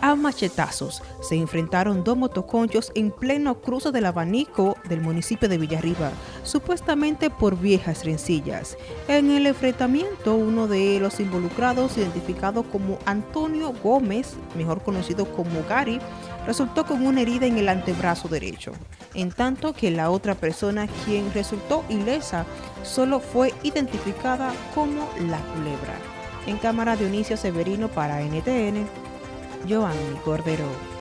A machetazos se enfrentaron dos motoconchos en pleno cruce del abanico del municipio de Villarriba, supuestamente por viejas rencillas. En el enfrentamiento, uno de los involucrados, identificado como Antonio Gómez, mejor conocido como Gary, resultó con una herida en el antebrazo derecho, en tanto que la otra persona, quien resultó ilesa, solo fue identificada como la culebra. En cámara Dionisio Severino para NTN, Joanny Cordero.